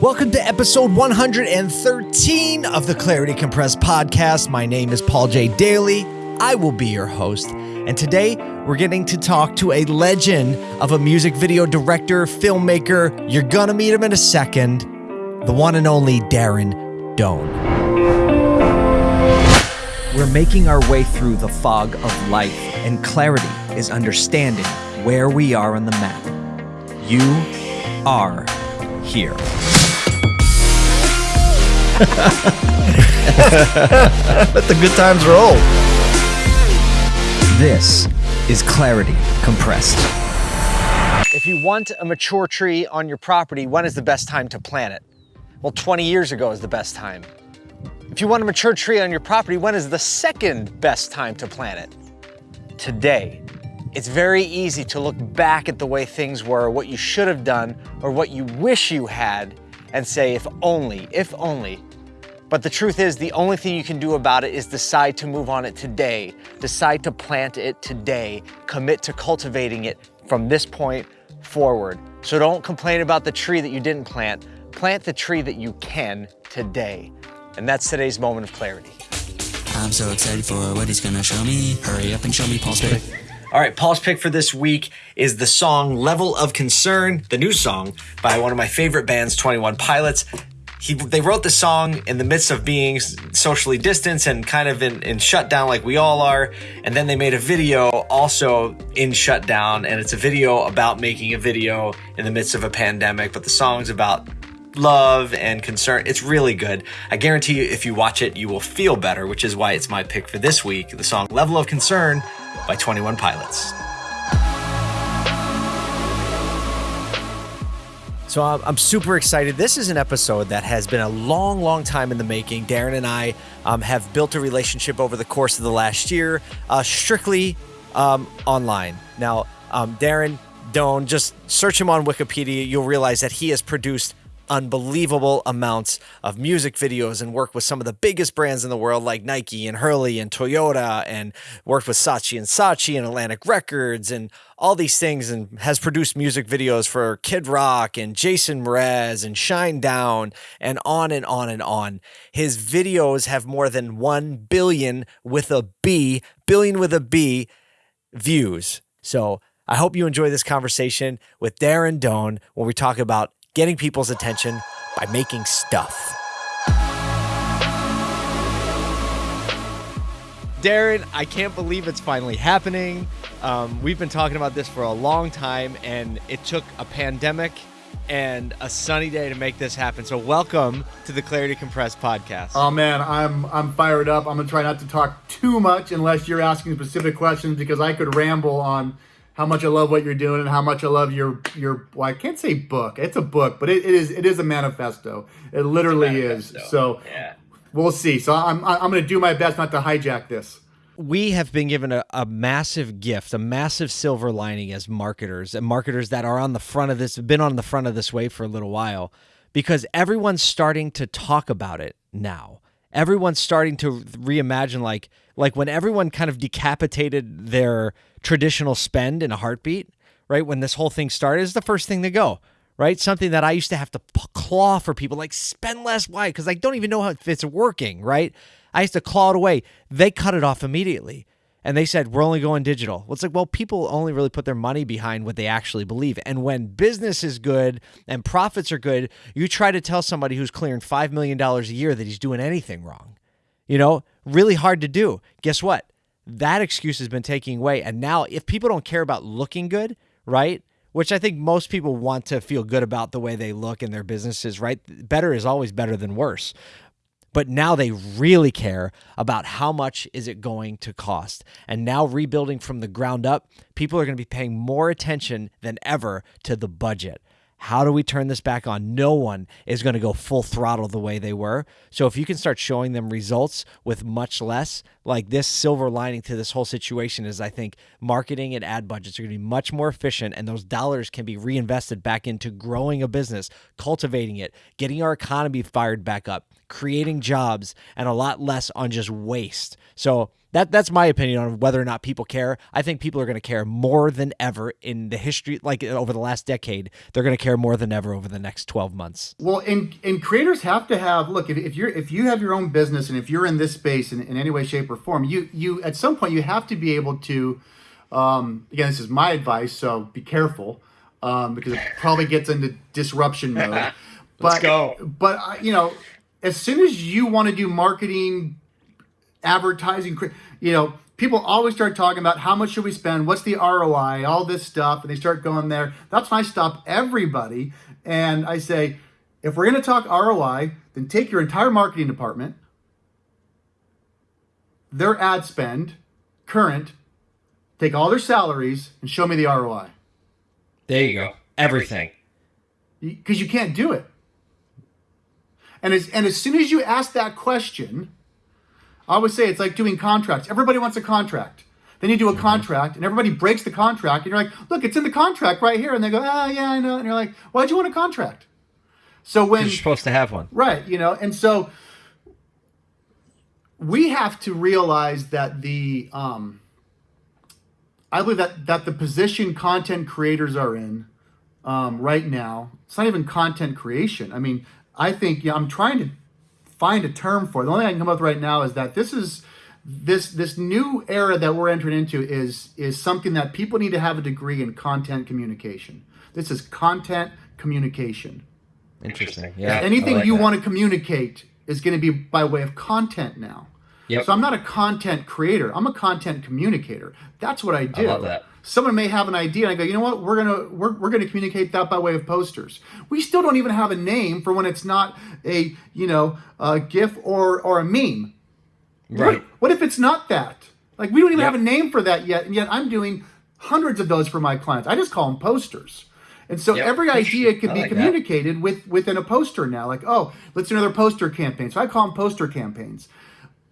Welcome to episode 113 of the Clarity Compressed podcast. My name is Paul J. Daly. I will be your host. And today we're getting to talk to a legend of a music video director, filmmaker. You're going to meet him in a second. The one and only Darren Doane. We're making our way through the fog of life, and clarity is understanding where we are on the map. You are here. Let the good times roll. This is Clarity Compressed. If you want a mature tree on your property, when is the best time to plant it? Well, 20 years ago is the best time. If you want a mature tree on your property, when is the second best time to plant it? Today. It's very easy to look back at the way things were, what you should have done, or what you wish you had, and say, if only, if only. But the truth is, the only thing you can do about it is decide to move on it today, decide to plant it today, commit to cultivating it from this point forward. So don't complain about the tree that you didn't plant, plant the tree that you can today. And that's today's moment of clarity. I'm so excited for what he's gonna show me. Hurry up and show me pick. All right, Paul's pick for this week is the song Level of Concern, the new song by one of my favorite bands, 21 Pilots. He, they wrote the song in the midst of being socially distanced and kind of in, in shutdown like we all are. And then they made a video also in shutdown. And it's a video about making a video in the midst of a pandemic. But the song's about love and concern. It's really good. I guarantee you, if you watch it, you will feel better, which is why it's my pick for this week the song Level of Concern by 21 Pilots. So I'm super excited. This is an episode that has been a long, long time in the making. Darren and I um, have built a relationship over the course of the last year, uh, strictly um, online. Now, um, Darren Doane, just search him on Wikipedia. You'll realize that he has produced unbelievable amounts of music videos and worked with some of the biggest brands in the world like Nike and Hurley and Toyota and worked with Saatchi and Saatchi and Atlantic Records and all these things and has produced music videos for Kid Rock and Jason Mraz and Shinedown and on and on and on. His videos have more than 1 billion with a B, billion with a B views. So I hope you enjoy this conversation with Darren Doane when we talk about getting people's attention by making stuff. Darren, I can't believe it's finally happening. Um, we've been talking about this for a long time, and it took a pandemic and a sunny day to make this happen. So, welcome to the Clarity Compressed podcast. Oh man, I'm I'm fired up. I'm gonna try not to talk too much unless you're asking specific questions because I could ramble on how much I love what you're doing and how much I love your your well, I can't say book. It's a book, but it, it is it is a manifesto. It literally manifesto. is. So Yeah. we'll see. So I'm I'm gonna do my best not to hijack this. we have been given a, a massive gift, a massive silver lining as marketers and marketers that are on the front of this, have been on the front of this wave for a little while, because everyone's starting to talk about it now. Everyone's starting to reimagine like like when everyone kind of decapitated their traditional spend in a heartbeat, right? When this whole thing started, is the first thing to go, right? Something that I used to have to claw for people, like spend less. Why? Because I don't even know how, if it's working, right? I used to claw it away. They cut it off immediately. And they said, we're only going digital. Well, it's like, well, people only really put their money behind what they actually believe. And when business is good and profits are good, you try to tell somebody who's clearing $5 million a year that he's doing anything wrong. You know, really hard to do. Guess what? That excuse has been taking away. And now, if people don't care about looking good, right? Which I think most people want to feel good about the way they look in their businesses, right? Better is always better than worse. But now they really care about how much is it going to cost. And now rebuilding from the ground up, people are going to be paying more attention than ever to the budget. How do we turn this back on? No one is going to go full throttle the way they were. So if you can start showing them results with much less, like this silver lining to this whole situation is I think marketing and ad budgets are going to be much more efficient and those dollars can be reinvested back into growing a business, cultivating it, getting our economy fired back up, creating jobs and a lot less on just waste. So That that's my opinion on whether or not people care. I think people are going to care more than ever in the history, like over the last decade. They're going to care more than ever over the next twelve months. Well, and and creators have to have look if, if you're if you have your own business and if you're in this space in, in any way, shape, or form, you you at some point you have to be able to. Um, again, this is my advice, so be careful um, because it probably gets into disruption mode. Let's but, go. But uh, you know, as soon as you want to do marketing, advertising, you know, people always start talking about how much should we spend, what's the ROI, all this stuff, and they start going there. That's when I stop everybody and I say, if we're going to talk ROI, then take your entire marketing department, their ad spend, current, take all their salaries, and show me the ROI. There you go. Everything. Because you can't do it. And as, and as soon as you ask that question, I always say it's like doing contracts. Everybody wants a contract. Then you do a mm-hmm. contract, and everybody breaks the contract, and you're like, "Look, it's in the contract right here." And they go, "Ah, oh, yeah, I know." And you're like, "Why'd you want a contract?" So when you're supposed to have one, right? You know, and so we have to realize that the um, I believe that that the position content creators are in um, right now, it's not even content creation. I mean, I think yeah, I'm trying to find a term for it. The only thing I can come up with right now is that this is this this new era that we're entering into is is something that people need to have a degree in content communication. This is content communication. Interesting. Yeah. Anything like you that. want to communicate is going to be by way of content now. Yep. So I'm not a content creator. I'm a content communicator. That's what I do. I love that. Someone may have an idea and I go, you know what, we're gonna we're, we're gonna communicate that by way of posters. We still don't even have a name for when it's not a you know a GIF or or a meme. Right. What, what if it's not that? Like we don't even yep. have a name for that yet, and yet I'm doing hundreds of those for my clients. I just call them posters. And so yep. every idea can be communicated that. with within a poster now. Like, oh, let's do another poster campaign. So I call them poster campaigns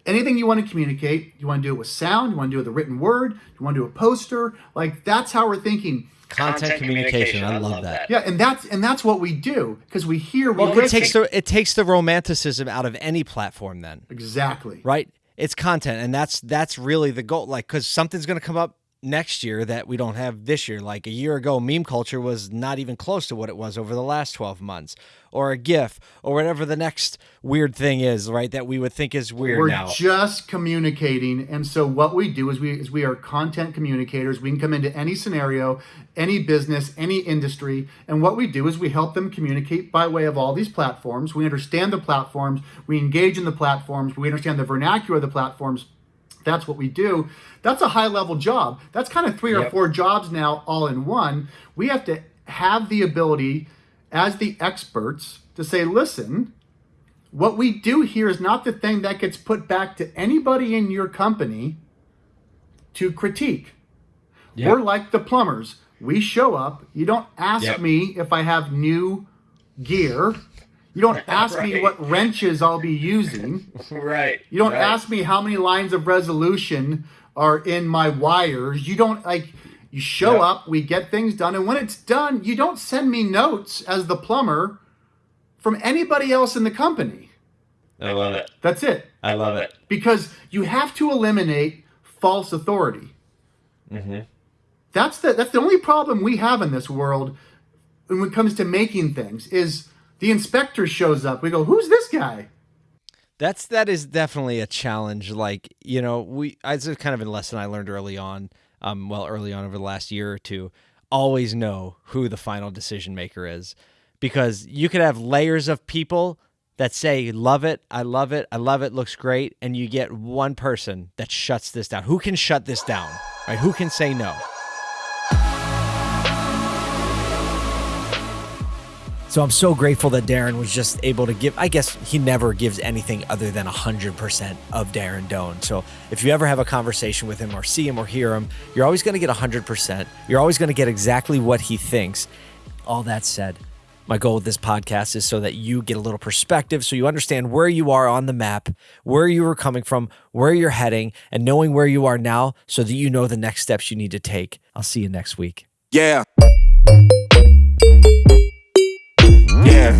anything you want to communicate, you want to do it with sound, you want to do it with a written word, you want to do a poster, like that's how we're thinking. Content, Content communication. communication. I love that. Yeah, and that's and that's what we do because we hear. We well, it takes the it takes the romanticism out of any platform. Then exactly right. It's content, and that's that's really the goal. Like, because something's going to come up next year that we don't have this year. Like a year ago, meme culture was not even close to what it was over the last 12 months, or a GIF, or whatever the next weird thing is, right? That we would think is weird We're now. just communicating. And so what we do is we is we are content communicators. We can come into any scenario, any business, any industry. And what we do is we help them communicate by way of all these platforms. We understand the platforms, we engage in the platforms, we understand the vernacular of the platforms that's what we do. That's a high level job. That's kind of three yep. or four jobs now all in one. We have to have the ability as the experts to say, listen, what we do here is not the thing that gets put back to anybody in your company to critique. Yep. We're like the plumbers. We show up. You don't ask yep. me if I have new gear. You don't ask right. me what wrenches I'll be using. right. You don't right. ask me how many lines of resolution are in my wires. You don't like you show yep. up, we get things done, and when it's done, you don't send me notes as the plumber from anybody else in the company. I love it. That's it. I love it. Because you have to eliminate false authority. Mm-hmm. That's the that's the only problem we have in this world when it comes to making things is the inspector shows up. We go, who's this guy? That's that is definitely a challenge. Like you know, we it's kind of a lesson I learned early on. Um, well, early on over the last year or two, always know who the final decision maker is, because you could have layers of people that say love it, I love it, I love it, looks great, and you get one person that shuts this down. Who can shut this down? Right? Who can say no? So I'm so grateful that Darren was just able to give. I guess he never gives anything other than 100% of Darren Doane. So if you ever have a conversation with him or see him or hear him, you're always going to get 100%. You're always going to get exactly what he thinks. All that said, my goal with this podcast is so that you get a little perspective, so you understand where you are on the map, where you were coming from, where you're heading, and knowing where you are now so that you know the next steps you need to take. I'll see you next week. Yeah. Yeah.